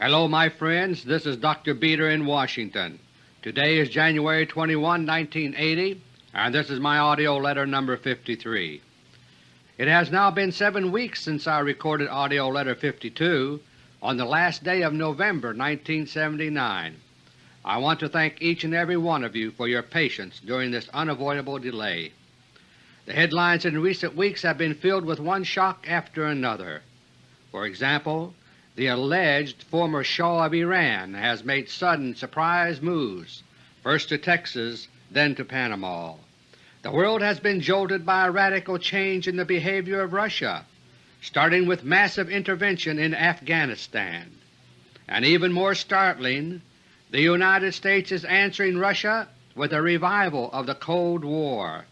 Hello my friends, this is Dr. Beter in Washington. Today is January 21, 1980, and this is my AUDIO LETTER No. 53. It has now been seven weeks since I recorded AUDIO LETTER 52 on the last day of November 1979. I want to thank each and every one of you for your patience during this unavoidable delay. The headlines in recent weeks have been filled with one shock after another. For example, the alleged former Shah of Iran has made sudden surprise moves, first to Texas, then to Panama. The world has been jolted by a radical change in the behavior of Russia, starting with massive intervention in Afghanistan. And even more startling, the United States is answering Russia with a revival of the Cold War.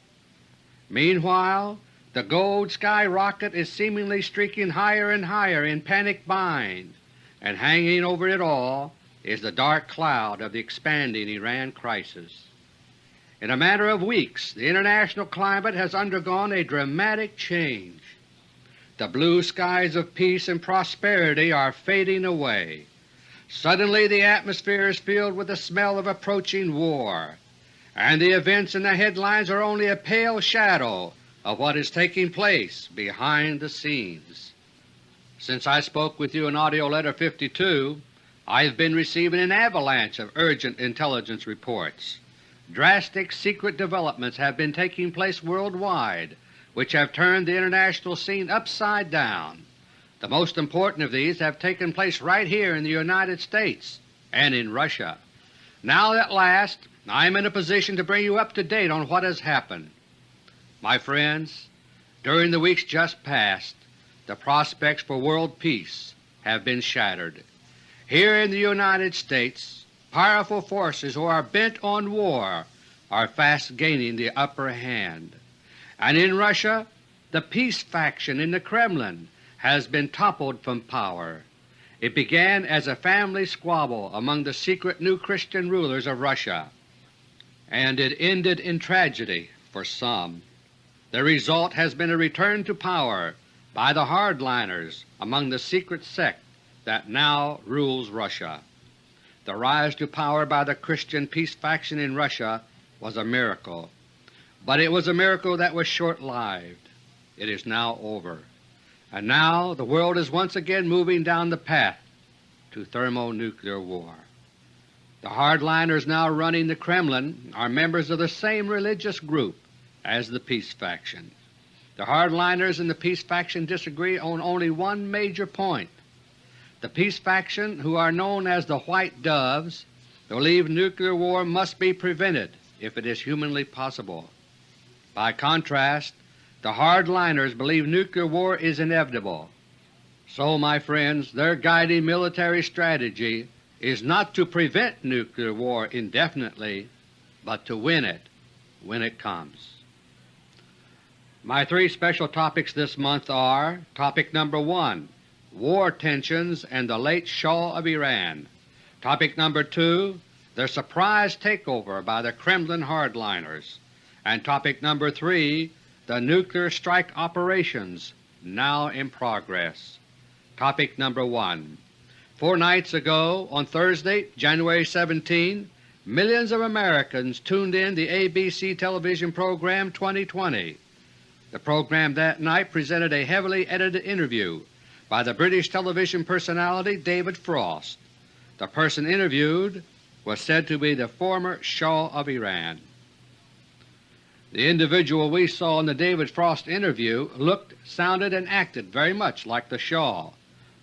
Meanwhile, the gold skyrocket is seemingly streaking higher and higher in panic bind, and hanging over it all is the dark cloud of the expanding Iran crisis. In a matter of weeks the international climate has undergone a dramatic change. The blue skies of peace and prosperity are fading away. Suddenly the atmosphere is filled with the smell of approaching war, and the events in the headlines are only a pale shadow of what is taking place behind the scenes. Since I spoke with you in AUDIO LETTER No. 52, I have been receiving an avalanche of urgent intelligence reports. Drastic secret developments have been taking place worldwide which have turned the international scene upside down. The most important of these have taken place right here in the United States and in Russia. Now at last I am in a position to bring you up to date on what has happened. My friends, during the weeks just past, the prospects for world peace have been shattered. Here in the United States, powerful forces who are bent on war are fast gaining the upper hand. And in Russia, the peace faction in the Kremlin has been toppled from power. It began as a family squabble among the secret new Christian rulers of Russia, and it ended in tragedy for some. The result has been a return to power by the hardliners among the secret sect that now rules Russia. The rise to power by the Christian peace faction in Russia was a miracle, but it was a miracle that was short-lived. It is now over, and now the world is once again moving down the path to thermonuclear war. The hardliners now running the Kremlin are members of the same religious group as the peace faction. The hardliners and the peace faction disagree on only one major point. The peace faction, who are known as the White Doves, believe nuclear war must be prevented if it is humanly possible. By contrast, the hardliners believe nuclear war is inevitable. So, my friends, their guiding military strategy is not to prevent nuclear war indefinitely, but to win it when it comes. My three special topics this month are Topic number 1, War Tensions and the Late Shah of Iran. Topic number 2, The Surprise Takeover by the Kremlin Hardliners. And topic number 3, The Nuclear Strike Operations now in progress. Topic number 1. Four nights ago, on Thursday, January 17, millions of Americans tuned in the ABC television program 2020. The program that night presented a heavily edited interview by the British television personality David Frost. The person interviewed was said to be the former Shah of Iran. The individual we saw in the David Frost interview looked, sounded, and acted very much like the Shah,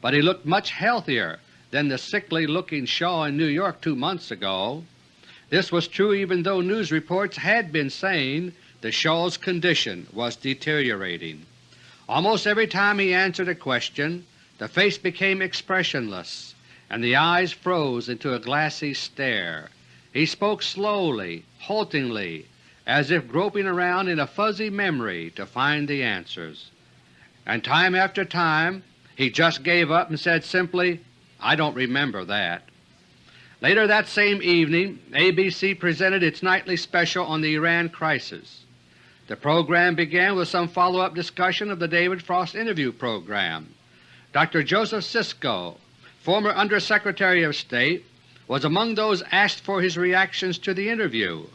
but he looked much healthier than the sickly-looking Shah in New York two months ago. This was true even though news reports had been saying the Shah's condition was deteriorating. Almost every time he answered a question, the face became expressionless and the eyes froze into a glassy stare. He spoke slowly, haltingly, as if groping around in a fuzzy memory to find the answers. And time after time he just gave up and said simply, I don't remember that. Later that same evening ABC presented its nightly special on the Iran crisis. The program began with some follow-up discussion of the David Frost interview program. Dr. Joseph Sisco, former Undersecretary of State, was among those asked for his reactions to the interview.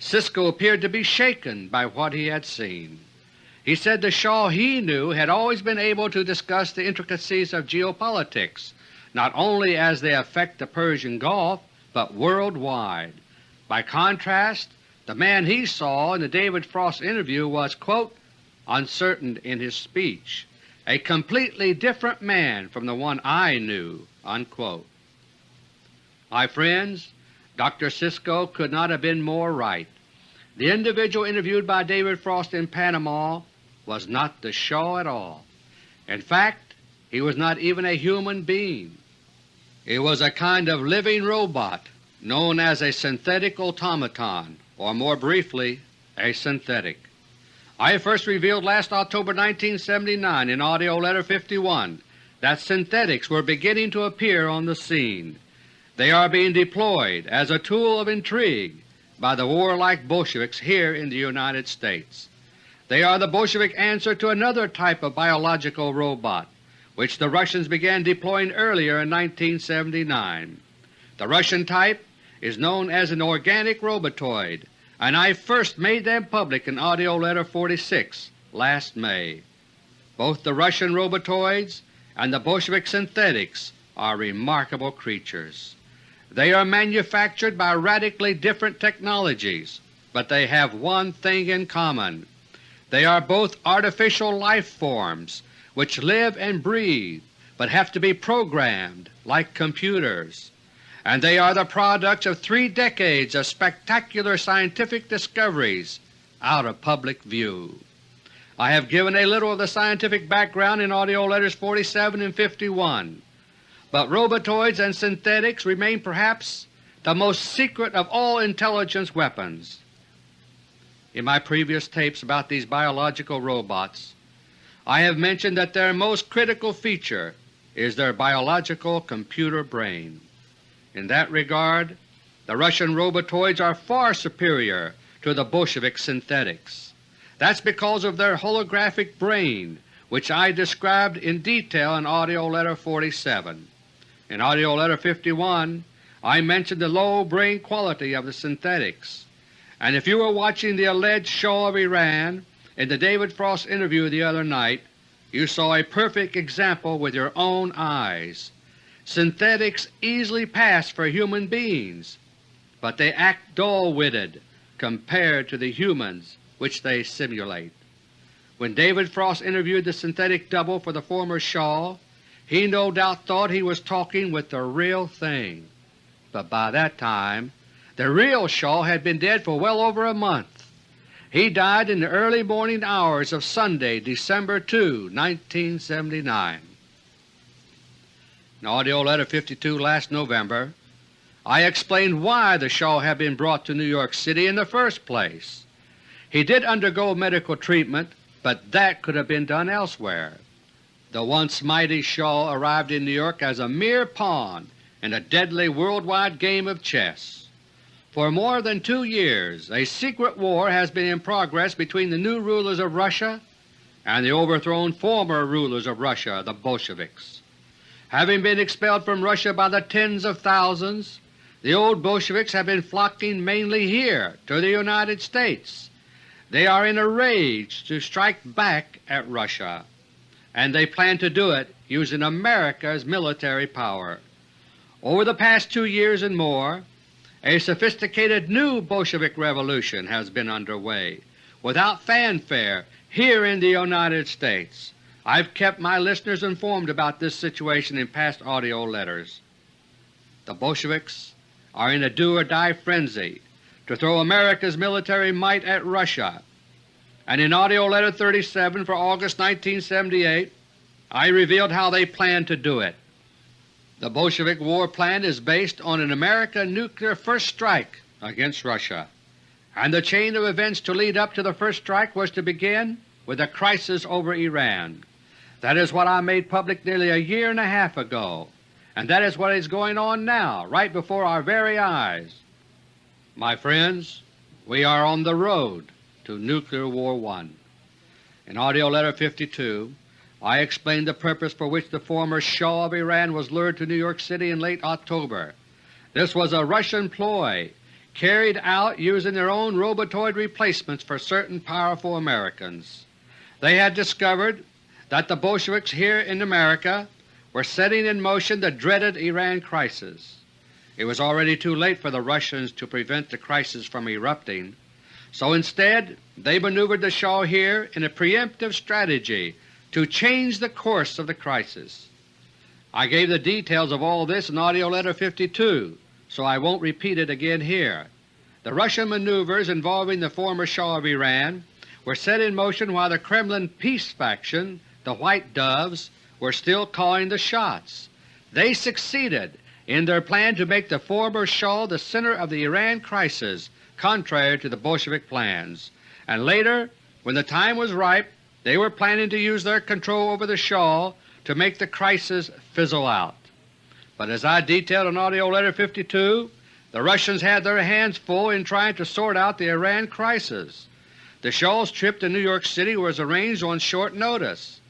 Sisco appeared to be shaken by what he had seen. He said the Shah he knew had always been able to discuss the intricacies of geopolitics, not only as they affect the Persian Gulf, but worldwide. By contrast, the man he saw in the David Frost interview was quote, uncertain in his speech, a completely different man from the one I knew." Unquote. My friends, Dr. Sisco could not have been more right. The individual interviewed by David Frost in Panama was not the Shah at all. In fact, he was not even a human being. He was a kind of living robot known as a synthetic automaton, or more briefly, a synthetic. I first revealed last October 1979 in AUDIO LETTER No. 51 that synthetics were beginning to appear on the scene. They are being deployed as a tool of intrigue by the warlike Bolsheviks here in the United States. They are the Bolshevik answer to another type of biological robot which the Russians began deploying earlier in 1979. The Russian type is known as an organic robotoid, and I first made them public in AUDIO LETTER No. 46 last May. Both the Russian robotoids and the Bolshevik synthetics are remarkable creatures. They are manufactured by radically different technologies, but they have one thing in common. They are both artificial life forms which live and breathe but have to be programmed like computers, and they are the products of three decades of spectacular scientific discoveries out of public view. I have given a little of the scientific background in AUDIO LETTERS 47 and 51 but robotoids and synthetics remain perhaps the most secret of all intelligence weapons. In my previous tapes about these biological robots, I have mentioned that their most critical feature is their biological computer brain. In that regard, the Russian robotoids are far superior to the Bolshevik synthetics. That's because of their holographic brain which I described in detail in AUDIO LETTER No. 47. In AUDIO LETTER No. 51 I mentioned the low brain quality of the synthetics, and if you were watching the alleged Shah of Iran in the David Frost interview the other night, you saw a perfect example with your own eyes. Synthetics easily pass for human beings, but they act dull-witted compared to the humans which they simulate. When David Frost interviewed the synthetic double for the former Shah, he no doubt thought he was talking with the real thing, but by that time the real Shah had been dead for well over a month. He died in the early morning hours of Sunday, December 2, 1979. In AUDIO LETTER No. 52 last November, I explained why the Shah had been brought to New York City in the first place. He did undergo medical treatment, but that could have been done elsewhere. The once mighty Shah arrived in New York as a mere pawn in a deadly worldwide game of chess. For more than two years a secret war has been in progress between the new rulers of Russia and the overthrown former rulers of Russia, the Bolsheviks. Having been expelled from Russia by the tens of thousands, the old Bolsheviks have been flocking mainly here to the United States. They are in a rage to strike back at Russia and they plan to do it using America's military power. Over the past two years and more, a sophisticated new Bolshevik revolution has been underway without fanfare here in the United States. I've kept my listeners informed about this situation in past AUDIO letters. The Bolsheviks are in a do-or-die frenzy to throw America's military might at Russia and in AUDIO LETTER No. 37 for August 1978 I revealed how they plan to do it. The Bolshevik war plan is based on an American nuclear first strike against Russia, and the chain of events to lead up to the first strike was to begin with a crisis over Iran. That is what I made public nearly a year and a half ago, and that is what is going on now right before our very eyes. My friends, we are on the road to Nuclear War One. In AUDIO LETTER No. 52 I explained the purpose for which the former Shah of Iran was lured to New York City in late October. This was a Russian ploy carried out using their own robotoid replacements for certain powerful Americans. They had discovered that the Bolsheviks here in America were setting in motion the dreaded Iran crisis. It was already too late for the Russians to prevent the crisis from erupting, so instead they maneuvered the Shah here in a preemptive strategy to change the course of the crisis. I gave the details of all this in AUDIO LETTER No. 52, so I won't repeat it again here. The Russian maneuvers involving the former Shah of Iran were set in motion while the Kremlin peace faction, the White Doves, were still calling the shots. They succeeded in their plan to make the former Shah the center of the Iran crisis contrary to the Bolshevik plans, and later, when the time was ripe, they were planning to use their control over the Shah to make the crisis fizzle out. But as I detailed in AUDIO LETTER No. 52, the Russians had their hands full in trying to sort out the Iran crisis. The Shah's trip to New York City was arranged on short notice.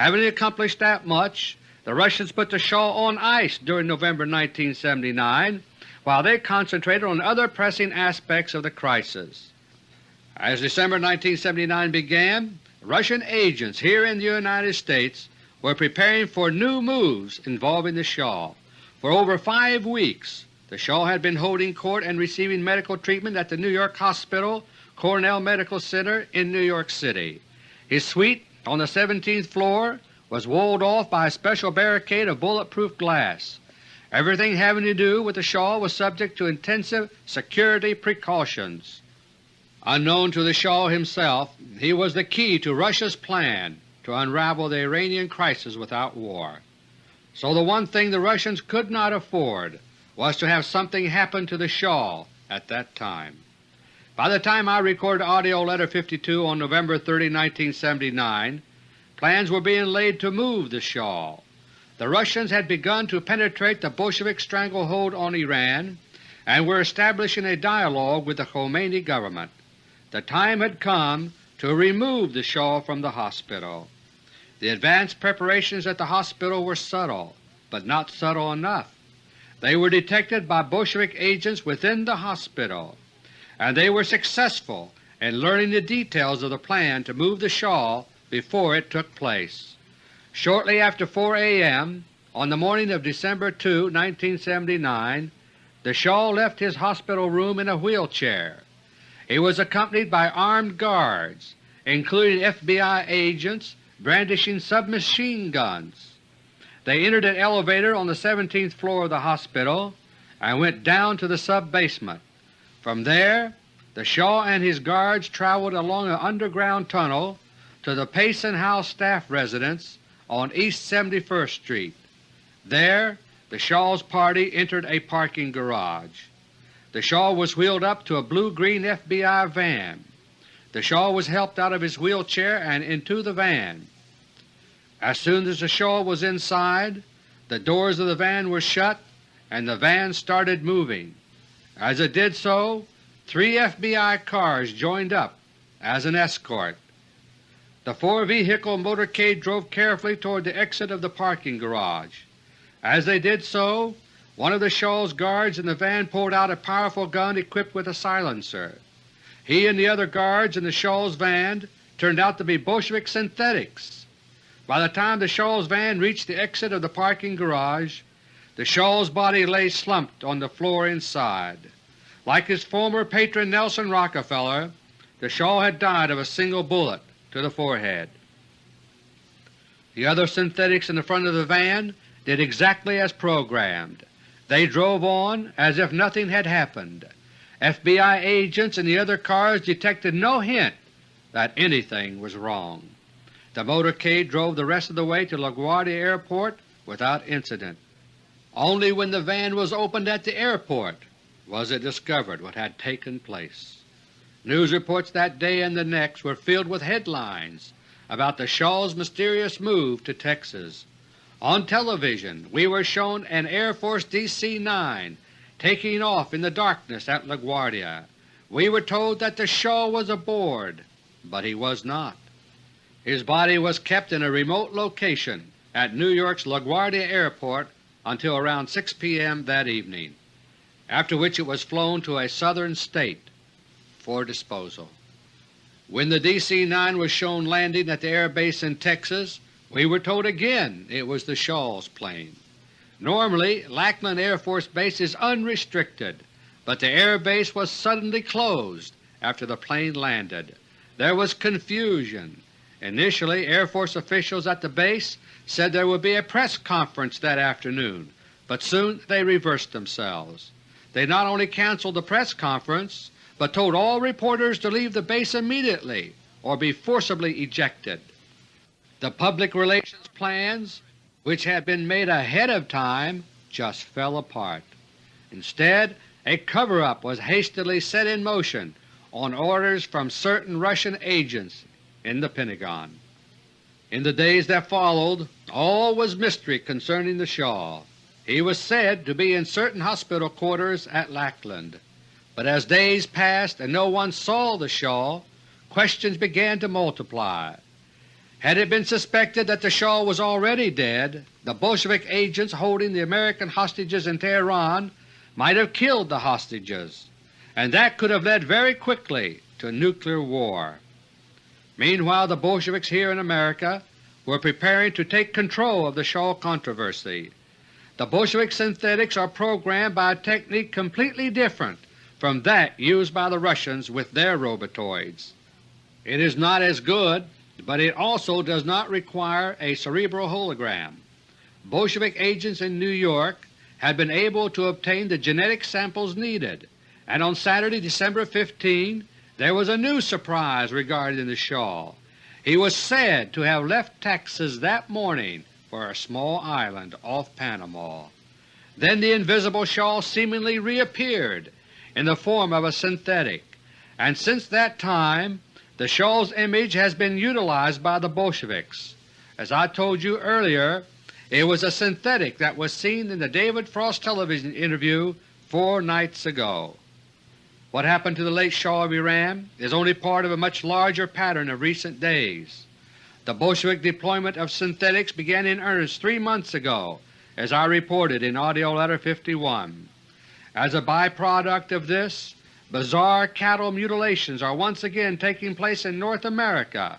Having accomplished that much, the Russians put the Shah on ice during November 1979 while they concentrated on other pressing aspects of the crisis. As December 1979 began, Russian agents here in the United States were preparing for new moves involving the Shah. For over five weeks the Shah had been holding court and receiving medical treatment at the New York Hospital Cornell Medical Center in New York City. His suite on the 17th floor was walled off by a special barricade of bulletproof glass. Everything having to do with the Shah was subject to intensive security precautions. Unknown to the Shah himself, he was the key to Russia's plan to unravel the Iranian crisis without war. So the one thing the Russians could not afford was to have something happen to the Shah at that time. By the time I recorded AUDIO LETTER No. 52 on November 30, 1979, plans were being laid to move the Shah. The Russians had begun to penetrate the Bolshevik stranglehold on Iran and were establishing a dialogue with the Khomeini government. The time had come to remove the Shah from the hospital. The advanced preparations at the hospital were subtle, but not subtle enough. They were detected by Bolshevik agents within the hospital, and they were successful in learning the details of the plan to move the Shah before it took place. Shortly after 4 a.m. on the morning of December 2, 1979, the Shah left his hospital room in a wheelchair. He was accompanied by armed guards, including FBI agents brandishing submachine guns. They entered an elevator on the 17th floor of the hospital and went down to the sub-basement. From there the Shah and his guards traveled along an underground tunnel to the Payson House staff residence on East 71st Street. There the Shah's party entered a parking garage. The Shah was wheeled up to a blue-green FBI van. The Shah was helped out of his wheelchair and into the van. As soon as the Shah was inside, the doors of the van were shut and the van started moving. As it did so, three FBI cars joined up as an escort. The four-vehicle motorcade drove carefully toward the exit of the parking garage. As they did so, one of the Shah's guards in the van pulled out a powerful gun equipped with a silencer. He and the other guards in the Shah's van turned out to be Bolshevik synthetics. By the time the Shah's van reached the exit of the parking garage, the Shah's body lay slumped on the floor inside. Like his former patron Nelson Rockefeller, the Shah had died of a single bullet to the forehead. The other synthetics in the front of the van did exactly as programmed. They drove on as if nothing had happened. FBI agents in the other cars detected no hint that anything was wrong. The motorcade drove the rest of the way to LaGuardia Airport without incident. Only when the van was opened at the airport was it discovered what had taken place. News reports that day and the next were filled with headlines about the Shah's mysterious move to Texas. On television we were shown an Air Force DC-9 taking off in the darkness at LaGuardia. We were told that the Shah was aboard, but he was not. His body was kept in a remote location at New York's LaGuardia Airport until around 6 p.m. that evening, after which it was flown to a southern state for disposal. When the DC-9 was shown landing at the air base in Texas, we were told again it was the Shah's plane. Normally Lackland Air Force Base is unrestricted, but the air base was suddenly closed after the plane landed. There was confusion. Initially Air Force officials at the base said there would be a press conference that afternoon, but soon they reversed themselves. They not only canceled the press conference, but told all reporters to leave the base immediately or be forcibly ejected. The public relations plans, which had been made ahead of time, just fell apart. Instead, a cover-up was hastily set in motion on orders from certain Russian agents in the Pentagon. In the days that followed, all was mystery concerning the Shah. He was said to be in certain hospital quarters at Lackland. But as days passed and no one saw the Shah, questions began to multiply. Had it been suspected that the Shah was already dead, the Bolshevik agents holding the American hostages in Tehran might have killed the hostages, and that could have led very quickly to nuclear war. Meanwhile the Bolsheviks here in America were preparing to take control of the Shah controversy. The Bolshevik synthetics are programmed by a technique completely different from that used by the Russians with their robotoids. It is not as good but it also does not require a cerebral hologram. Bolshevik agents in New York had been able to obtain the genetic samples needed, and on Saturday, December 15, there was a new surprise regarding the Shah. He was said to have left Texas that morning for a small island off Panama. Then the invisible Shah seemingly reappeared in the form of a synthetic, and since that time the Shah's image has been utilized by the Bolsheviks. As I told you earlier, it was a synthetic that was seen in the David Frost television interview four nights ago. What happened to the late Shah of Iran is only part of a much larger pattern of recent days. The Bolshevik deployment of synthetics began in earnest three months ago, as I reported in AUDIO LETTER No. 51. As a byproduct of this, Bizarre cattle mutilations are once again taking place in North America.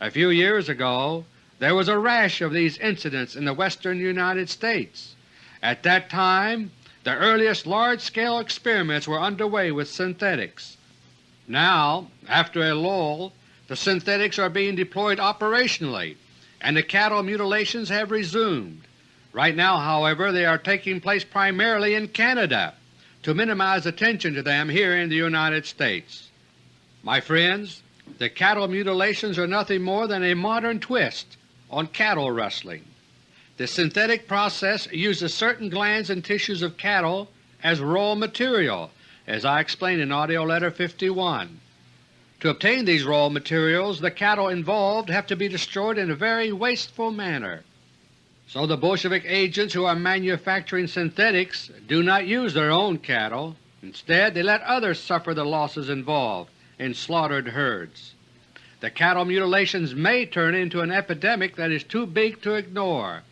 A few years ago there was a rash of these incidents in the western United States. At that time the earliest large-scale experiments were underway with synthetics. Now, after a lull, the synthetics are being deployed operationally and the cattle mutilations have resumed. Right now, however, they are taking place primarily in Canada to minimize attention to them here in the United States. My friends, the cattle mutilations are nothing more than a modern twist on cattle rustling. The synthetic process uses certain glands and tissues of cattle as raw material, as I explained in AUDIO LETTER No. 51. To obtain these raw materials, the cattle involved have to be destroyed in a very wasteful manner. So the Bolshevik agents who are manufacturing synthetics do not use their own cattle. Instead they let others suffer the losses involved in slaughtered herds. The cattle mutilations may turn into an epidemic that is too big to ignore,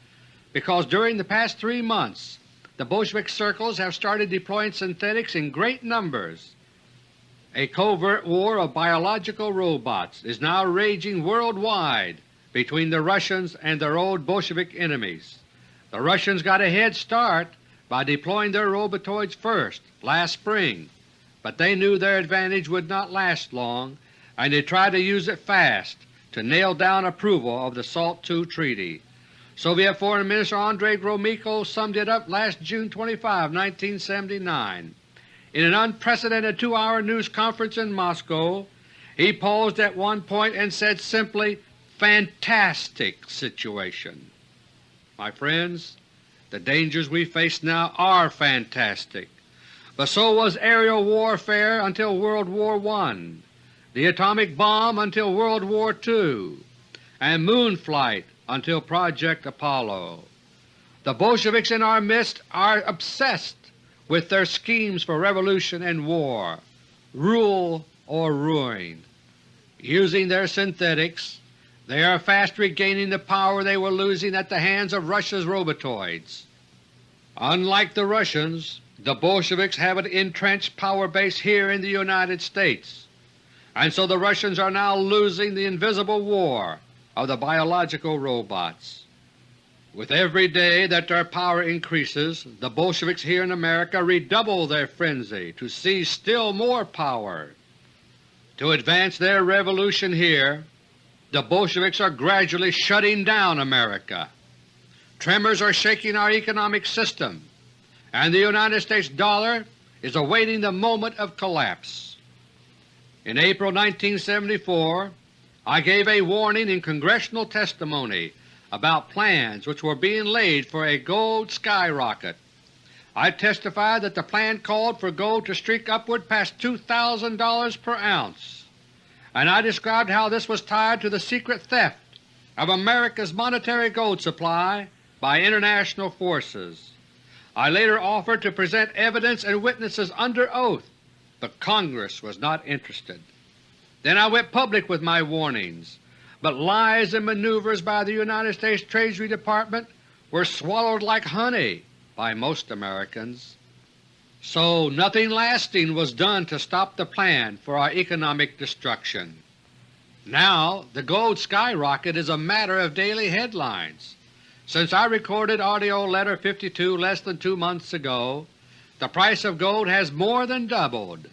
because during the past three months the Bolshevik circles have started deploying synthetics in great numbers. A covert war of biological robots is now raging worldwide between the Russians and their old Bolshevik enemies. The Russians got a head start by deploying their robotoids first last spring, but they knew their advantage would not last long and they tried to use it fast to nail down approval of the SALT II Treaty. Soviet Foreign Minister Andrei Gromyko summed it up last June 25, 1979. In an unprecedented two-hour news conference in Moscow, he paused at one point and said simply, fantastic situation. My friends, the dangers we face now are fantastic, but so was aerial warfare until World War I, the atomic bomb until World War II, and moon flight until Project Apollo. The Bolsheviks in our midst are obsessed with their schemes for revolution and war, rule or ruin. Using their synthetics, They are fast regaining the power they were losing at the hands of Russia's robotoids. Unlike the Russians, the Bolsheviks have an entrenched power base here in the United States, and so the Russians are now losing the invisible war of the biological robots. With every day that their power increases, the Bolsheviks here in America redouble their frenzy to seize still more power. To advance their revolution here, the Bolsheviks are gradually shutting down America. Tremors are shaking our economic system, and the United States dollar is awaiting the moment of collapse. In April 1974 I gave a warning in congressional testimony about plans which were being laid for a gold skyrocket. I testified that the plan called for gold to streak upward past $2,000 per ounce, and I described how this was tied to the secret theft of America's monetary gold supply by international forces. I later offered to present evidence and witnesses under oath, but Congress was not interested. Then I went public with my warnings, but lies and maneuvers by the United States Treasury Department were swallowed like honey by most Americans. So nothing lasting was done to stop the plan for our economic destruction. Now the gold skyrocket is a matter of daily headlines. Since I recorded AUDIO LETTER No. 52 less than two months ago, the price of gold has more than doubled.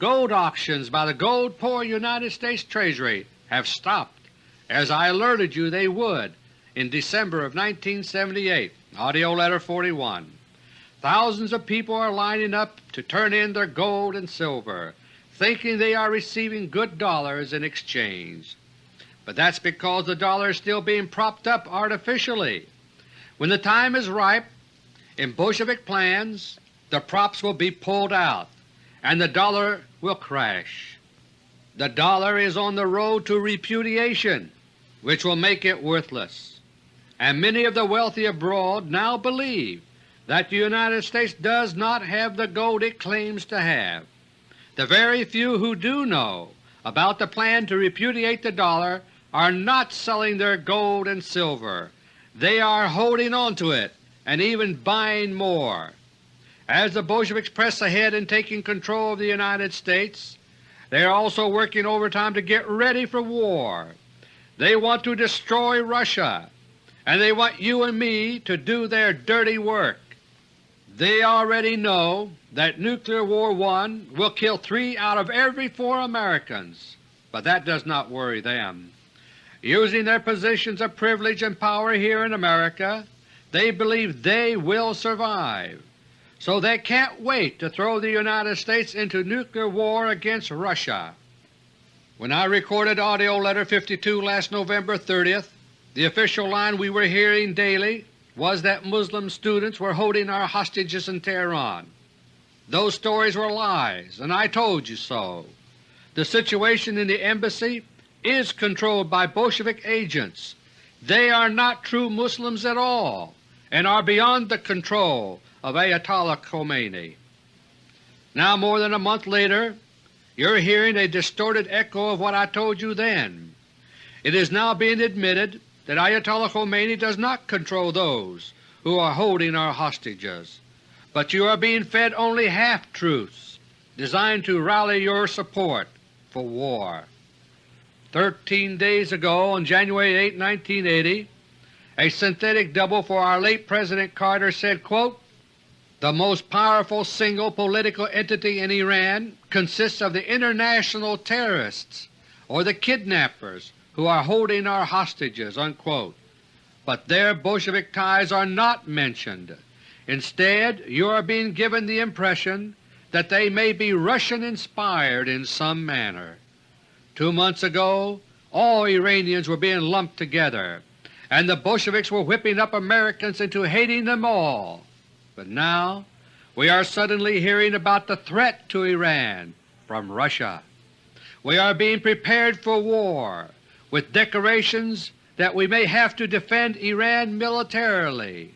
Gold auctions by the gold-poor United States Treasury have stopped, as I alerted you they would in December of 1978 AUDIO LETTER 41. Thousands of people are lining up to turn in their gold and silver, thinking they are receiving good dollars in exchange but that's because the dollar is still being propped up artificially. When the time is ripe, in Bolshevik plans, the props will be pulled out and the dollar will crash. The dollar is on the road to repudiation, which will make it worthless, and many of the wealthy abroad now believe that the United States does not have the gold it claims to have. The very few who do know about the plan to repudiate the dollar are not selling their gold and silver. They are holding on to it and even buying more. As the Bolsheviks press ahead in taking control of the United States, they are also working overtime to get ready for war. They want to destroy Russia, and they want you and me to do their dirty work. They already know that Nuclear War I will kill three out of every four Americans, but that does not worry them. Using their positions of privilege and power here in America, they believe they will survive, so they can't wait to throw the United States into nuclear war against Russia. When I recorded AUDIO LETTER No. 52 last November 30th, the official line we were hearing daily was that Muslim students were holding our hostages in Tehran. Those stories were lies, and I told you so. The situation in the Embassy is controlled by Bolshevik agents. They are not true Muslims at all and are beyond the control of Ayatollah Khomeini. Now more than a month later, you're hearing a distorted echo of what I told you then. It is now being admitted that Ayatollah Khomeini does not control those who are holding our hostages, but you are being fed only half-truths designed to rally your support for war. Thirteen days ago, on January 8, 1980, a synthetic double for our late President Carter said, quote, The most powerful single political entity in Iran consists of the international terrorists or the kidnappers who are holding our hostages." Unquote. But their Bolshevik ties are not mentioned. Instead, you are being given the impression that they may be Russian-inspired in some manner. Two months ago all Iranians were being lumped together, and the Bolsheviks were whipping up Americans into hating them all. But now we are suddenly hearing about the threat to Iran from Russia. We are being prepared for war, with declarations that we may have to defend Iran militarily.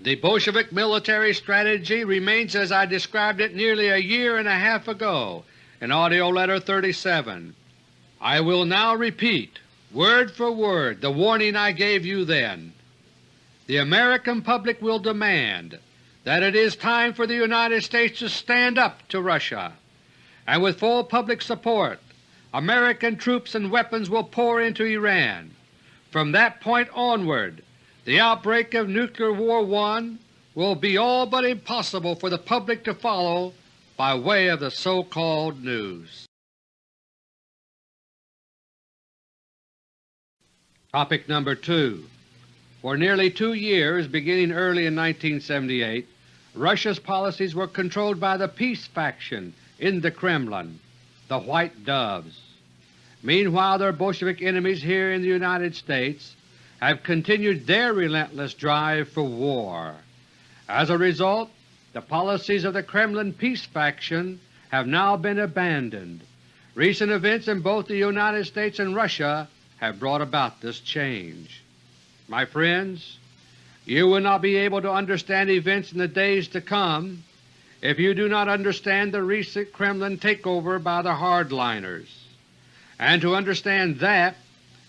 The Bolshevik military strategy remains as I described it nearly a year and a half ago in AUDIO LETTER No. 37. I will now repeat word for word the warning I gave you then. The American public will demand that it is time for the United States to stand up to Russia, and with full public support American troops and weapons will pour into Iran. From that point onward, the outbreak of Nuclear War I will be all but impossible for the public to follow by way of the so-called news. Topic number 2 For nearly two years, beginning early in 1978, Russia's policies were controlled by the peace faction in the Kremlin, the White Doves. Meanwhile their Bolshevik enemies here in the United States have continued their relentless drive for war. As a result, the policies of the Kremlin peace faction have now been abandoned. Recent events in both the United States and Russia have brought about this change. My friends, you will not be able to understand events in the days to come if you do not understand the recent Kremlin takeover by the hardliners. And to understand that,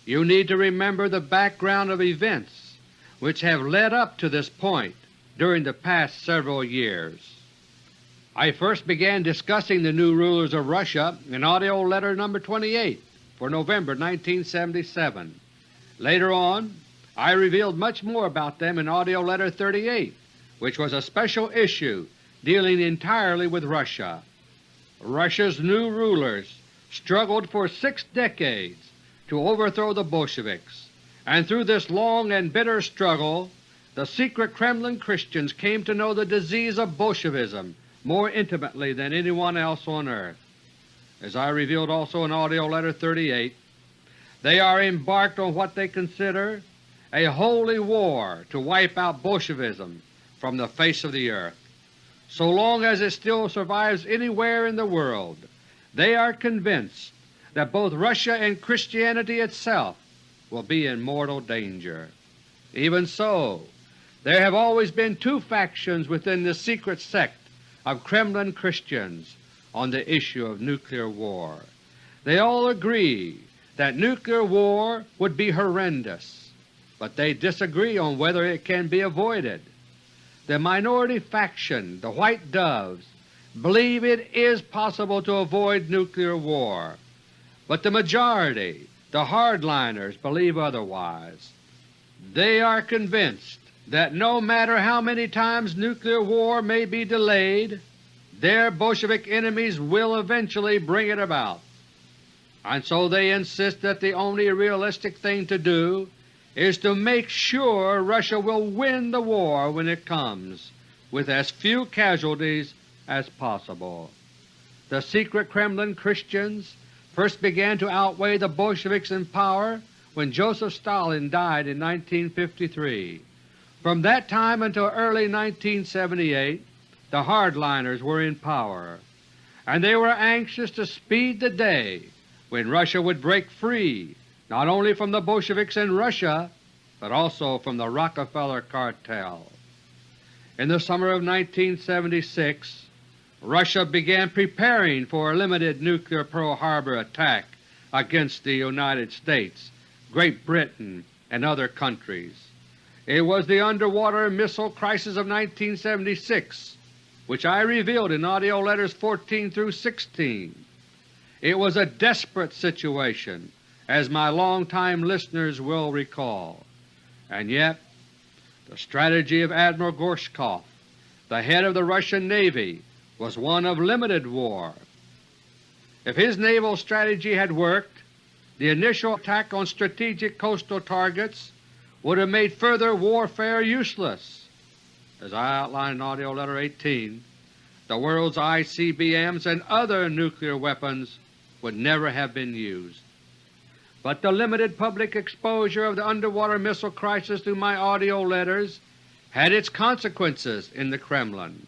you need to remember the background of events which have led up to this point during the past several years. I first began discussing the new rulers of Russia in AUDIO LETTER No. 28 for November 1977. Later on I revealed much more about them in AUDIO LETTER No. 38, which was a special issue dealing entirely with Russia. Russia's new rulers struggled for six decades to overthrow the Bolsheviks, and through this long and bitter struggle the secret Kremlin Christians came to know the disease of Bolshevism more intimately than anyone else on earth. As I revealed also in AUDIO LETTER No. 38, they are embarked on what they consider a holy war to wipe out Bolshevism from the face of the earth. So long as it still survives anywhere in the world, they are convinced that both Russia and Christianity itself will be in mortal danger. Even so, there have always been two factions within the secret sect of Kremlin Christians on the issue of nuclear war. They all agree that nuclear war would be horrendous, but they disagree on whether it can be avoided. The minority faction, the White Doves, believe it is possible to avoid nuclear war, but the majority, the hardliners, believe otherwise. They are convinced that no matter how many times nuclear war may be delayed, their Bolshevik enemies will eventually bring it about. And so they insist that the only realistic thing to do is to make sure Russia will win the war when it comes, with as few casualties as possible. The secret Kremlin Christians first began to outweigh the Bolsheviks in power when Joseph Stalin died in 1953. From that time until early 1978 the hardliners were in power, and they were anxious to speed the day when Russia would break free not only from the Bolsheviks in Russia, but also from the Rockefeller cartel. In the summer of 1976 Russia began preparing for a limited nuclear Pearl Harbor attack against the United States, Great Britain, and other countries. It was the underwater missile crisis of 1976, which I revealed in AUDIO LETTERS 14 through 16. It was a desperate situation, as my long-time listeners will recall, and yet the strategy of Admiral Gorshkov, the head of the Russian Navy, was one of limited war. If his naval strategy had worked, the initial attack on strategic coastal targets would have made further warfare useless. As I outlined in AUDIO LETTER No. 18, the world's ICBMs and other nuclear weapons would never have been used. But the limited public exposure of the underwater missile crisis through my AUDIO letters had its consequences in the Kremlin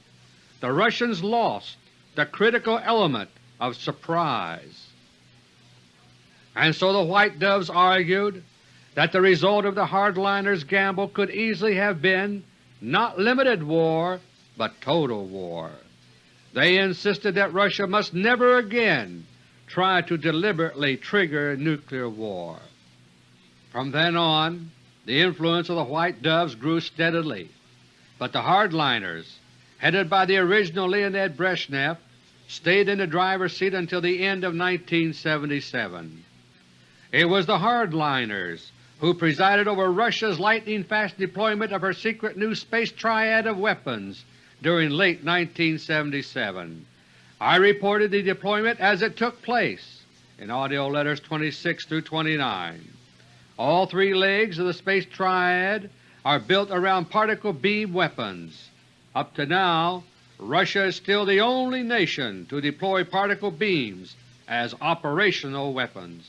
the Russians lost the critical element of surprise. And so the White Doves argued that the result of the hardliners' gamble could easily have been not limited war, but total war. They insisted that Russia must never again try to deliberately trigger nuclear war. From then on, the influence of the White Doves grew steadily, but the hardliners, headed by the original Leonid Brezhnev, stayed in the driver's seat until the end of 1977. It was the hardliners who presided over Russia's lightning-fast deployment of her secret new space triad of weapons during late 1977. I reported the deployment as it took place in AUDIO LETTERS 26 through 29. All three legs of the space triad are built around particle beam weapons. Up to now, Russia is still the only nation to deploy particle beams as operational weapons.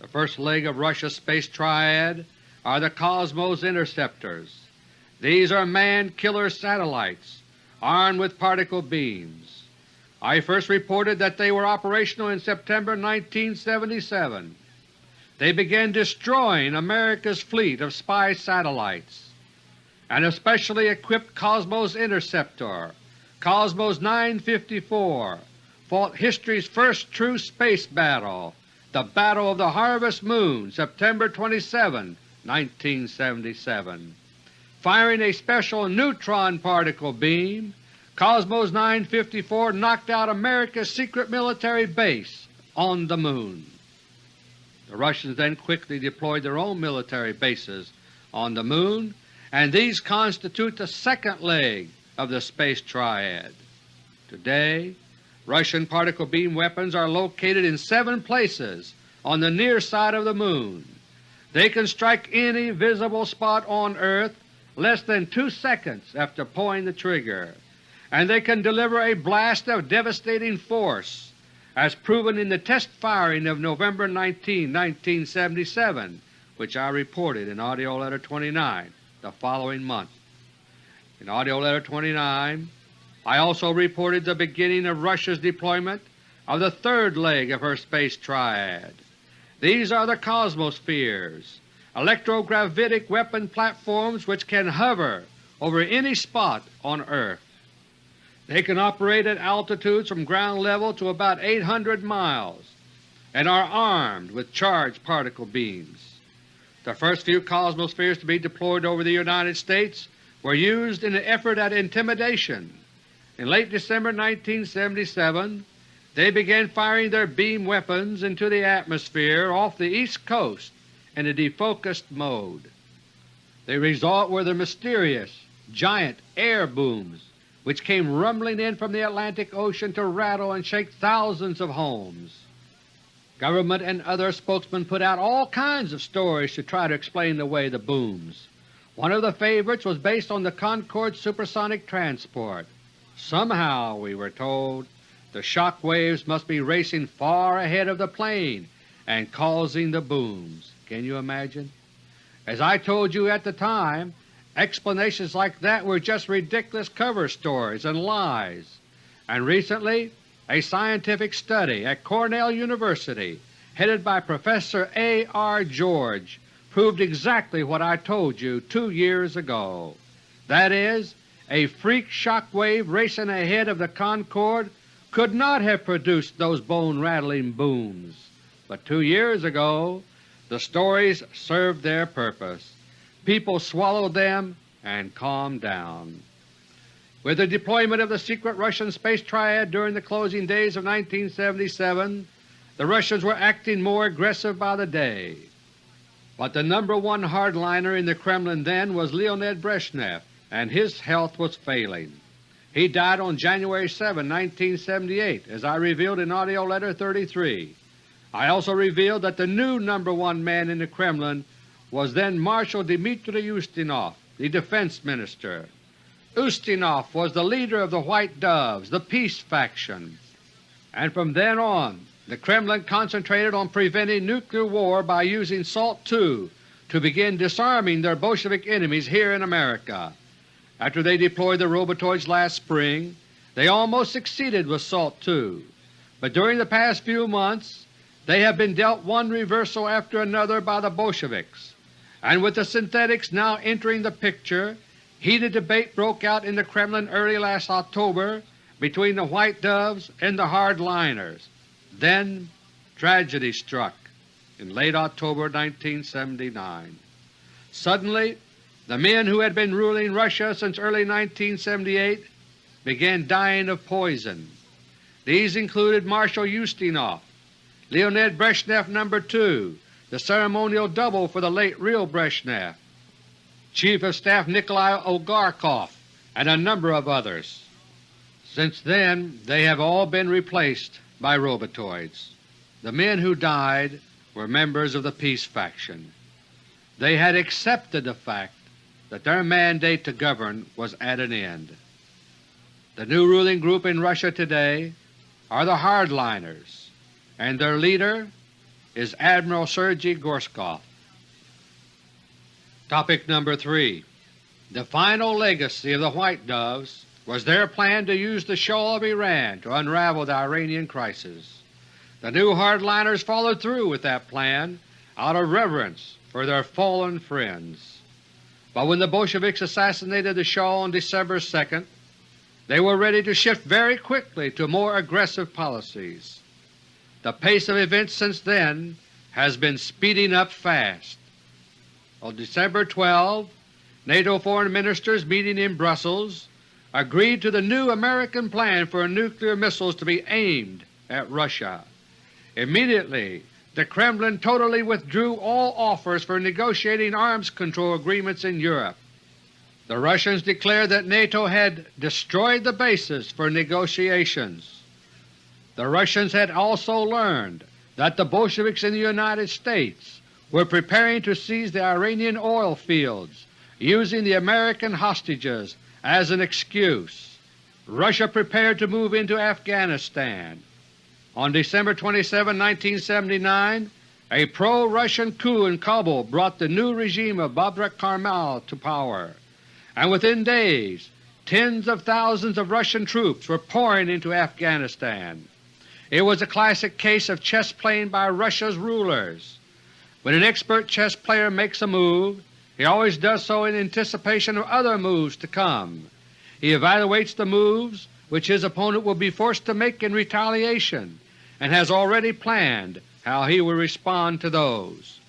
The first leg of Russia's space triad are the Cosmos interceptors. These are man-killer satellites armed with particle beams. I first reported that they were operational in September 1977. They began destroying America's fleet of spy satellites. An especially equipped Cosmos interceptor, Cosmos 954, fought history's first true space battle the Battle of the Harvest Moon, September 27, 1977. Firing a special neutron particle beam, Cosmos 954 knocked out America's secret military base on the Moon. The Russians then quickly deployed their own military bases on the Moon, and these constitute the second leg of the Space Triad. Today Russian particle beam weapons are located in seven places on the near side of the Moon. They can strike any visible spot on Earth less than two seconds after pulling the trigger, and they can deliver a blast of devastating force, as proven in the test firing of November 19, 1977, which I reported in AUDIO LETTER 29 the following month. In AUDIO LETTER 29 I also reported the beginning of Russia's deployment of the third leg of her space triad. These are the Cosmospheres, electrogravitic weapon platforms which can hover over any spot on Earth. They can operate at altitudes from ground level to about 800 miles and are armed with charged particle beams. The first few Cosmospheres to be deployed over the United States were used in an effort at intimidation in late December 1977 they began firing their beam weapons into the atmosphere off the East Coast in a defocused mode. The result were the mysterious, giant air booms which came rumbling in from the Atlantic Ocean to rattle and shake thousands of homes. Government and other spokesmen put out all kinds of stories to try to explain away the booms. One of the favorites was based on the Concorde supersonic transport. Somehow, we were told, the shock waves must be racing far ahead of the plane and causing the booms. Can you imagine? As I told you at the time, explanations like that were just ridiculous cover stories and lies, and recently a scientific study at Cornell University headed by Professor A. R. George proved exactly what I told you two years ago. That is, a freak shock wave racing ahead of the Concorde could not have produced those bone-rattling booms, but two years ago the stories served their purpose. People swallowed them and calmed down. With the deployment of the secret Russian space triad during the closing days of 1977, the Russians were acting more aggressive by the day. But the number one hardliner in the Kremlin then was Leonid Brezhnev, and his health was failing. He died on January 7, 1978, as I revealed in AUDIO LETTER No. 33. I also revealed that the new number one man in the Kremlin was then Marshal Dmitry Ustinov, the Defense Minister. Ustinov was the leader of the White Doves, the peace faction, and from then on the Kremlin concentrated on preventing nuclear war by using SALT II to begin disarming their Bolshevik enemies here in America. After they deployed the robotoids last spring, they almost succeeded with SALT II, but during the past few months they have been dealt one reversal after another by the Bolsheviks, and with the synthetics now entering the picture, heated debate broke out in the Kremlin early last October between the White Doves and the hardliners. Then tragedy struck. in late October 1979. Suddenly the men who had been ruling Russia since early 1978 began dying of poison. These included Marshal Ustinov, Leonid Brezhnev No. 2, the ceremonial double for the late real Brezhnev, Chief of Staff Nikolai Ogarkov, and a number of others. Since then they have all been replaced by robotoids. The men who died were members of the peace faction. They had accepted the fact that their mandate to govern was at an end. The new ruling group in Russia today are the hardliners, and their leader is Admiral Sergei Gorshkov. Topic number 3 The final legacy of the White Doves was their plan to use the Shah of Iran to unravel the Iranian crisis. The new hardliners followed through with that plan out of reverence for their fallen friends. But when the Bolsheviks assassinated the Shah on December 2, they were ready to shift very quickly to more aggressive policies. The pace of events since then has been speeding up fast. On December 12, NATO foreign ministers meeting in Brussels agreed to the new American plan for nuclear missiles to be aimed at Russia. Immediately the Kremlin totally withdrew all offers for negotiating arms control agreements in Europe. The Russians declared that NATO had destroyed the basis for negotiations. The Russians had also learned that the Bolsheviks in the United States were preparing to seize the Iranian oil fields, using the American hostages as an excuse. Russia prepared to move into Afghanistan. On December 27, 1979, a pro-Russian coup in Kabul brought the new regime of Babrak Karmal to power, and within days tens of thousands of Russian troops were pouring into Afghanistan. It was a classic case of chess playing by Russia's rulers. When an expert chess player makes a move, he always does so in anticipation of other moves to come. He evaluates the moves which his opponent will be forced to make in retaliation and has already planned how he will respond to those.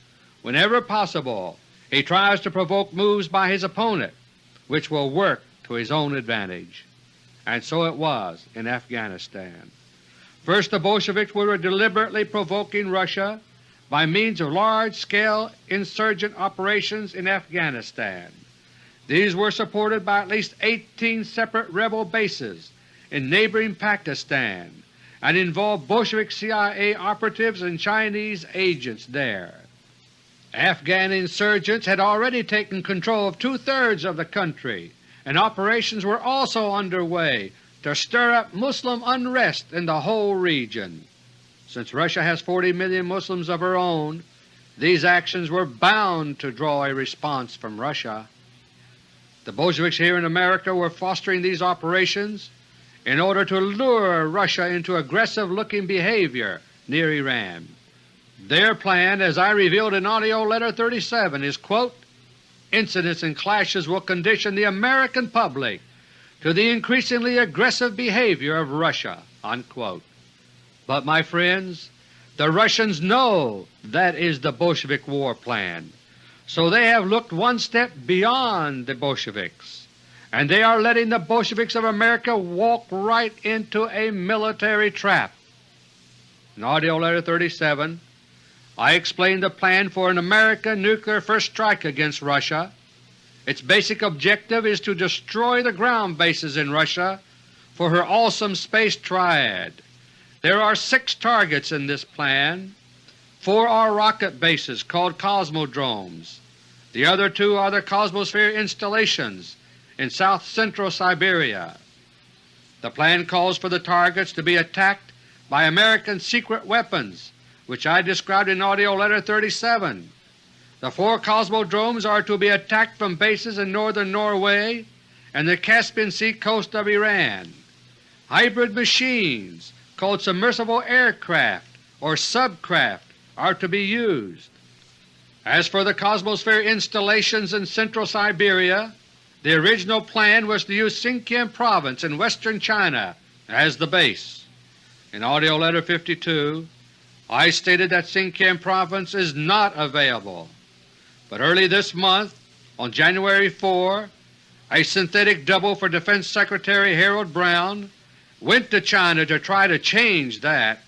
Whenever possible, he tries to provoke moves by his opponent which will work to his own advantage. And so it was in Afghanistan. First the Bolsheviks were deliberately provoking Russia by means of large-scale insurgent operations in Afghanistan. These were supported by at least 18 separate rebel bases in neighboring Pakistan and involved Bolshevik CIA operatives and Chinese agents there. Afghan insurgents had already taken control of two-thirds of the country, and operations were also underway to stir up Muslim unrest in the whole region. Since Russia has 40 million Muslims of her own, these actions were bound to draw a response from Russia. The Bolsheviks here in America were fostering these operations in order to lure Russia into aggressive-looking behavior near Iran. Their plan, as I revealed in AUDIO LETTER No. 37, is, quote, incidents and clashes will condition the American public to the increasingly aggressive behavior of Russia." Unquote. But, my friends, the Russians know that is the Bolshevik war plan, so they have looked one step beyond the Bolsheviks, and they are letting the Bolsheviks of America walk right into a military trap. In AUDIO LETTER No. 37 I explained the plan for an American nuclear first strike against Russia its basic objective is to destroy the ground bases in Russia for her awesome space triad. There are six targets in this plan. Four are rocket bases called cosmodromes. The other two are the Cosmosphere installations in south-central Siberia. The plan calls for the targets to be attacked by American secret weapons, which I described in AUDIO LETTER No. 37. The four cosmodromes are to be attacked from bases in northern Norway and the Caspian Sea coast of Iran. Hybrid machines called submersible aircraft or subcraft are to be used. As for the Cosmosphere installations in central Siberia, the original plan was to use Sinkiang Province in western China as the base. In AUDIO LETTER No. 52 I stated that Sinkiang Province is not available. But early this month, on January 4, a synthetic double for Defense Secretary Harold Brown went to China to try to change that.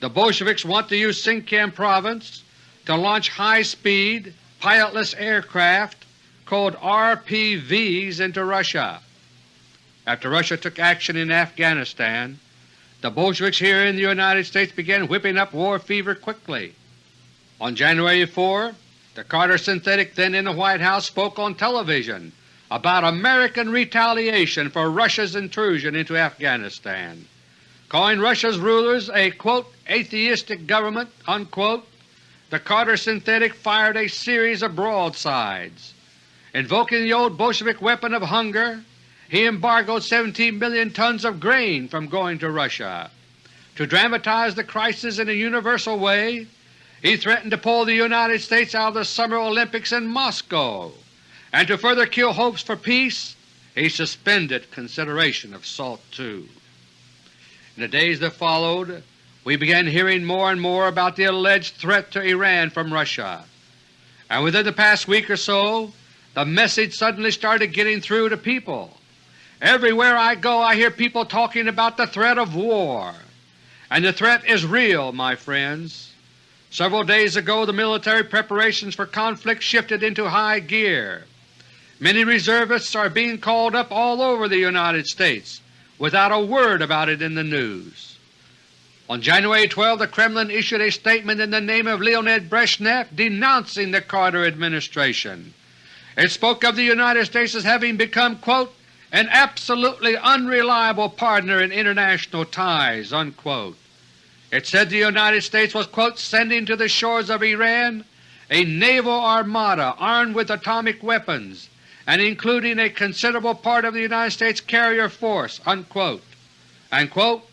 The Bolsheviks want to use Sinkiang Province to launch high-speed, pilotless aircraft called RPVs into Russia. After Russia took action in Afghanistan, the Bolsheviks here in the United States began whipping up war fever quickly. On January 4, the Carter synthetic then in the White House spoke on television about American retaliation for Russia's intrusion into Afghanistan, calling Russia's rulers a quote, atheistic government. Unquote. The Carter synthetic fired a series of broadsides. Invoking the old Bolshevik weapon of hunger, he embargoed 17 million tons of grain from going to Russia. To dramatize the crisis in a universal way, he threatened to pull the United States out of the Summer Olympics in Moscow and to further kill hopes for peace, he suspended consideration of SALT II. In the days that followed, we began hearing more and more about the alleged threat to Iran from Russia, and within the past week or so the message suddenly started getting through to people. Everywhere I go I hear people talking about the threat of war, and the threat is real, my friends. Several days ago the military preparations for conflict shifted into high gear. Many reservists are being called up all over the United States without a word about it in the news. On January 12 the Kremlin issued a statement in the name of Leonid Brezhnev denouncing the Carter administration. It spoke of the United States as having become quote, an absolutely unreliable partner in international ties. Unquote. It said the United States was quote, sending to the shores of Iran a naval armada armed with atomic weapons and including a considerable part of the United States carrier force." Unquote. And quote,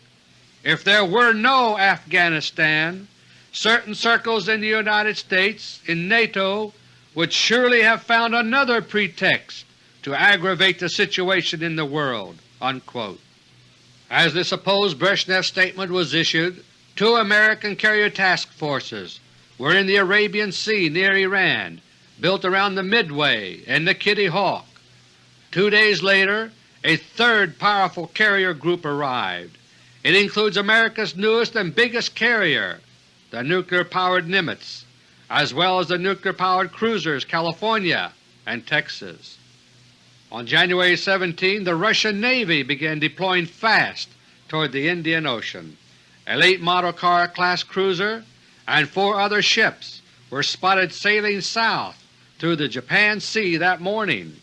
if there were no Afghanistan, certain circles in the United States, in NATO, would surely have found another pretext to aggravate the situation in the world." Unquote. As the supposed Brezhnev statement was issued, two American carrier task forces were in the Arabian Sea near Iran built around the Midway and the Kitty Hawk. Two days later a third powerful carrier group arrived. It includes America's newest and biggest carrier, the nuclear-powered Nimitz, as well as the nuclear-powered cruisers California and Texas. On January 17 the Russian Navy began deploying fast toward the Indian Ocean. A late model car class cruiser and four other ships were spotted sailing south through the Japan Sea that morning.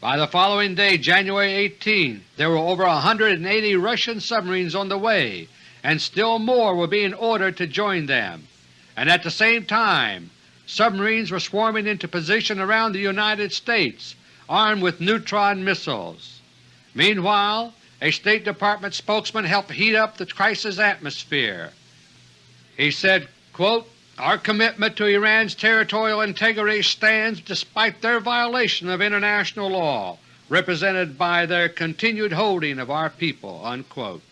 By the following day, January 18, there were over 180 Russian submarines on the way, and still more were being ordered to join them. And at the same time, submarines were swarming into position around the United States armed with neutron missiles. Meanwhile, a State Department spokesman helped heat up the crisis atmosphere. He said, quote, our commitment to Iran's territorial integrity stands despite their violation of international law, represented by their continued holding of our people." Unquote.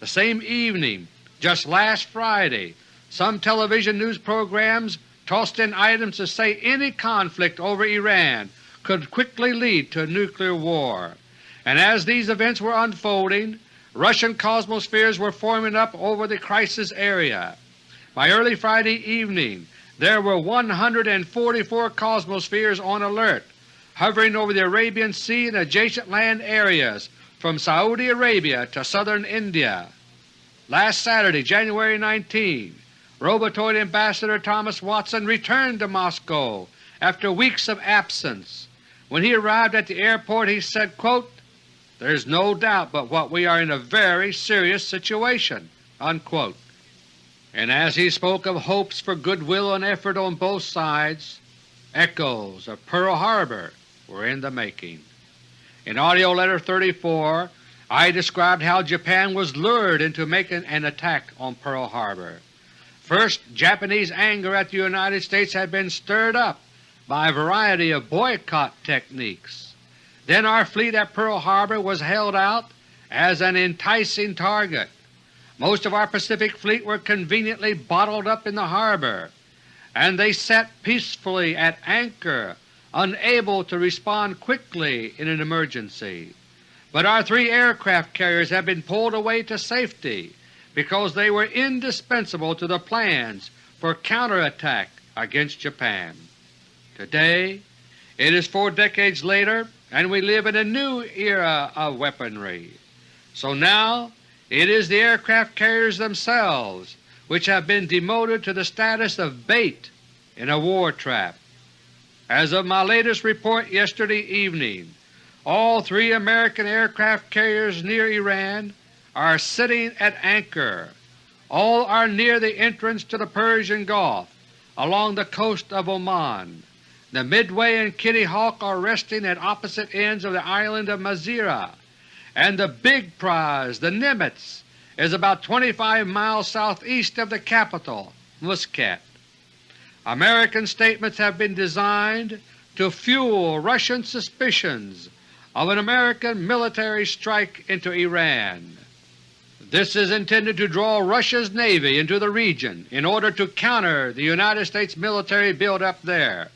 The same evening, just last Friday, some television news programs tossed in items to say any conflict over Iran could quickly lead to a nuclear war. And as these events were unfolding, Russian cosmospheres were forming up over the crisis area. By early Friday evening there were 144 cosmospheres on alert, hovering over the Arabian Sea and adjacent land areas from Saudi Arabia to southern India. Last Saturday, January 19, Robotoid Ambassador Thomas Watson returned to Moscow after weeks of absence. When he arrived at the airport he said, quote, There is no doubt but what we are in a very serious situation." Unquote and as he spoke of hopes for goodwill and effort on both sides, echoes of Pearl Harbor were in the making. In AUDIO LETTER No. 34 I described how Japan was lured into making an attack on Pearl Harbor. First, Japanese anger at the United States had been stirred up by a variety of boycott techniques. Then our fleet at Pearl Harbor was held out as an enticing target most of our Pacific Fleet were conveniently bottled up in the harbor, and they sat peacefully at anchor, unable to respond quickly in an emergency. But our three aircraft carriers have been pulled away to safety because they were indispensable to the plans for counterattack against Japan. Today it is four decades later and we live in a new era of weaponry. So now it is the aircraft carriers themselves which have been demoted to the status of bait in a war trap. As of my latest report yesterday evening, all three American aircraft carriers near Iran are sitting at anchor. All are near the entrance to the Persian Gulf along the coast of Oman. The Midway and Kitty Hawk are resting at opposite ends of the island of Masirah, and the big prize, the Nimitz, is about 25 miles southeast of the capital, Muscat. American statements have been designed to fuel Russian suspicions of an American military strike into Iran. This is intended to draw Russia's Navy into the region in order to counter the United States military buildup there,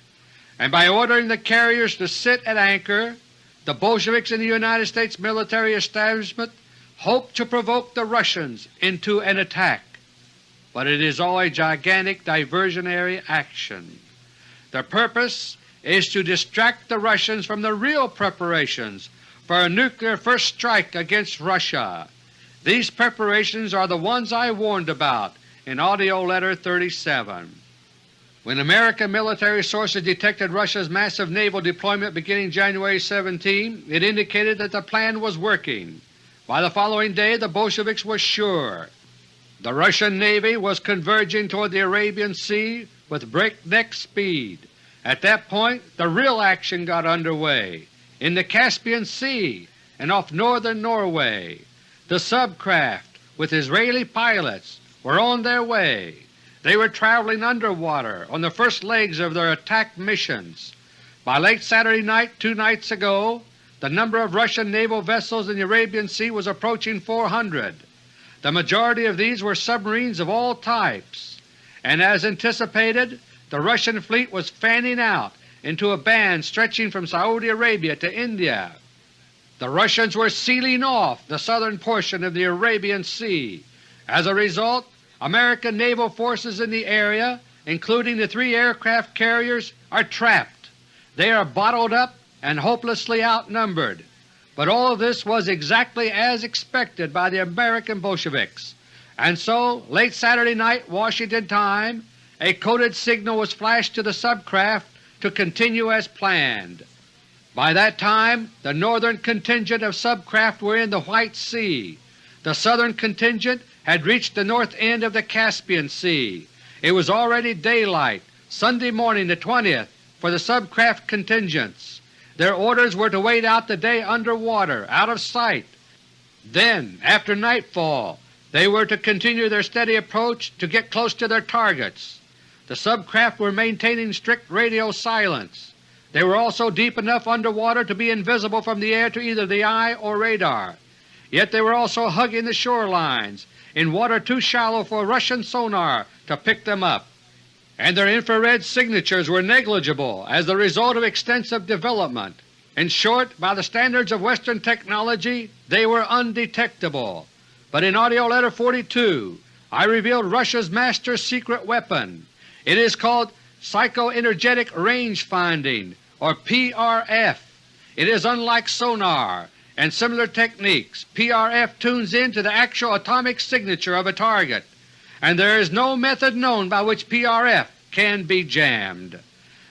and by ordering the carriers to sit at anchor, the Bolsheviks in the United States military establishment hope to provoke the Russians into an attack. But it is all a gigantic diversionary action. The purpose is to distract the Russians from the real preparations for a nuclear first strike against Russia these preparations are the ones I warned about in AUDIO LETTER No. 37. When American military sources detected Russia's massive naval deployment beginning January 17, it indicated that the plan was working. By the following day the Bolsheviks were sure. The Russian Navy was converging toward the Arabian Sea with breakneck speed. At that point the real action got underway in the Caspian Sea and off northern Norway. The subcraft, with Israeli pilots, were on their way. They were traveling underwater on the first legs of their attack missions. By late Saturday night two nights ago, the number of Russian naval vessels in the Arabian Sea was approaching 400. The majority of these were submarines of all types, and as anticipated the Russian fleet was fanning out into a band stretching from Saudi Arabia to India. The Russians were sealing off the southern portion of the Arabian Sea. As a result, American naval forces in the area, including the three aircraft carriers, are trapped. They are bottled up and hopelessly outnumbered. But all of this was exactly as expected by the American Bolsheviks, and so late Saturday night Washington time a coded signal was flashed to the subcraft to continue as planned. By that time the northern contingent of subcraft were in the White Sea. The southern contingent had reached the north end of the Caspian Sea. It was already daylight Sunday morning the 20th for the subcraft contingents. Their orders were to wait out the day under water, out of sight. Then, after nightfall, they were to continue their steady approach to get close to their targets. The subcraft were maintaining strict radio silence. They were also deep enough under water to be invisible from the air to either the eye or radar. Yet they were also hugging the shorelines, in water too shallow for Russian sonar to pick them up, and their infrared signatures were negligible as the result of extensive development. In short, by the standards of Western technology they were undetectable. But in AUDIO LETTER No. 42 I revealed Russia's master secret weapon. It is called Psychoenergetic Range Finding or PRF. It is unlike sonar and similar techniques. PRF tunes in to the actual atomic signature of a target, and there is no method known by which PRF can be jammed.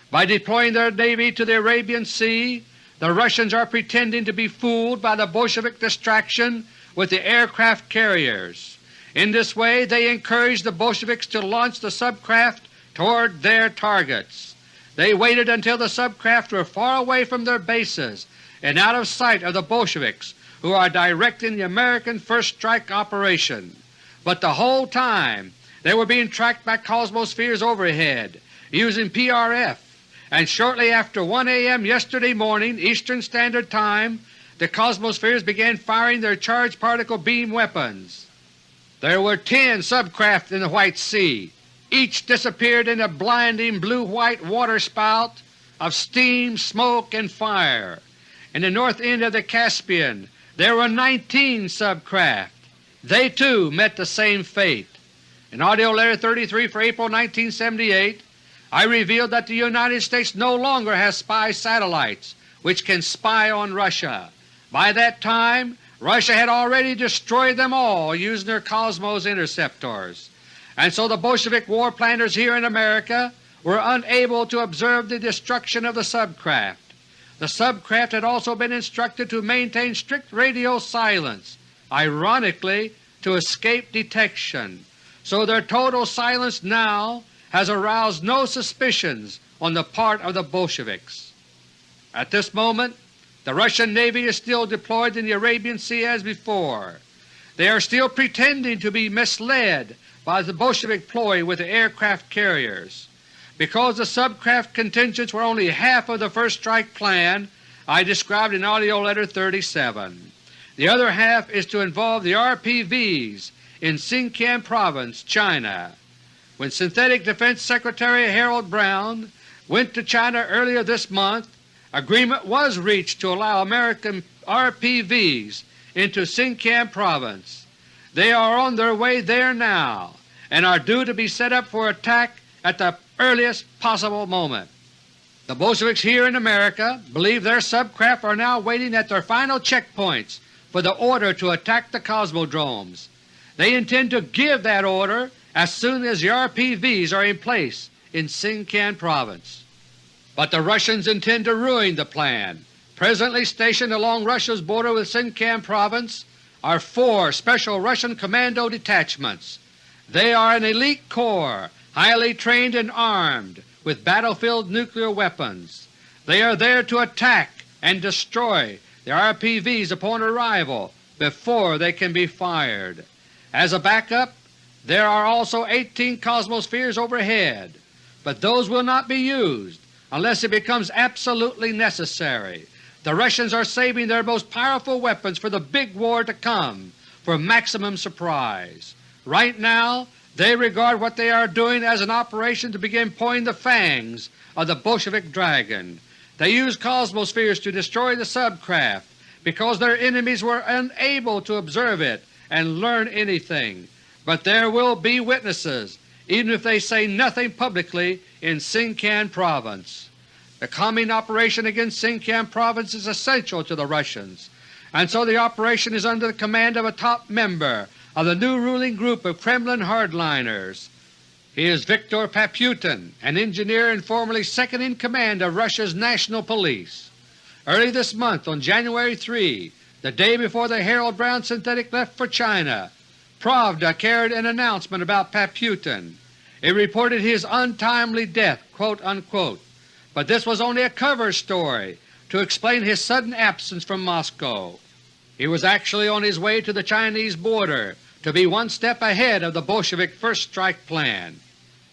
By deploying their Navy to the Arabian Sea, the Russians are pretending to be fooled by the Bolshevik distraction with the aircraft carriers. In this way they encourage the Bolsheviks to launch the subcraft toward their targets. They waited until the subcraft were far away from their bases and out of sight of the Bolsheviks who are directing the American first strike operation. But the whole time they were being tracked by Cosmospheres overhead using PRF, and shortly after 1 a.m. yesterday morning Eastern Standard Time the Cosmospheres began firing their charged particle beam weapons. There were ten subcraft in the White Sea. Each disappeared in a blinding blue-white waterspout of steam, smoke, and fire. In the north end of the Caspian there were 19 subcraft. They too met the same fate. In AUDIO LETTER No. 33 for April 1978 I revealed that the United States no longer has spy satellites which can spy on Russia. By that time Russia had already destroyed them all using their Cosmos interceptors, and so the Bolshevik war planners here in America were unable to observe the destruction of the subcraft. The subcraft had also been instructed to maintain strict radio silence, ironically to escape detection, so their total silence now has aroused no suspicions on the part of the Bolsheviks. At this moment the Russian Navy is still deployed in the Arabian Sea as before. They are still pretending to be misled by the Bolshevik ploy with the aircraft carriers. Because the subcraft contingents were only half of the first strike plan I described in AUDIO LETTER No. 37. The other half is to involve the RPVs in Xinjiang Province, China. When Synthetic Defense Secretary Harold Brown went to China earlier this month, agreement was reached to allow American RPVs into Xinjiang Province. They are on their way there now and are due to be set up for attack at the earliest possible moment. The Bolsheviks here in America believe their subcraft are now waiting at their final checkpoints for the order to attack the Cosmodromes. They intend to give that order as soon as the RPVs are in place in Sinkiang Province. But the Russians intend to ruin the plan. Presently stationed along Russia's border with Sinkiang Province are four Special Russian Commando detachments. They are an elite corps, highly trained and armed with battlefield nuclear weapons. They are there to attack and destroy the RPVs upon arrival before they can be fired. As a backup, there are also 18 Cosmospheres overhead, but those will not be used unless it becomes absolutely necessary. The Russians are saving their most powerful weapons for the big war to come for maximum surprise. Right now they regard what they are doing as an operation to begin pulling the fangs of the Bolshevik dragon. They use Cosmospheres to destroy the subcraft because their enemies were unable to observe it and learn anything but there will be witnesses, even if they say nothing publicly in Sinkiang Province. The coming operation against Sinkiang Province is essential to the Russians, and so the operation is under the command of a top member of the new ruling group of Kremlin hardliners. He is Viktor Paputin, an engineer and formerly second in command of Russia's National Police. Early this month, on January 3, the day before the Harold Brown synthetic left for China, Pravda carried an announcement about Paputin. It reported his untimely death, unquote, but this was only a cover story to explain his sudden absence from Moscow. He was actually on his way to the Chinese border to be one step ahead of the Bolshevik first strike plan.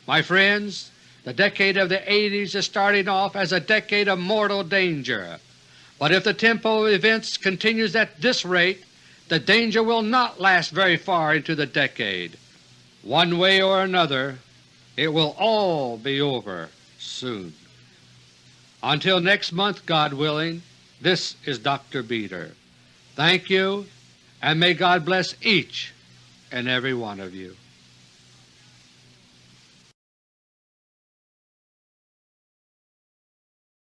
My friends, the decade of the 80s is starting off as a decade of mortal danger, but if the tempo of events continues at this rate the danger will not last very far into the decade. One way or another it will all be over soon. Until next month, God willing, this is Dr. Beter. Thank you, and may God bless each and every one of you.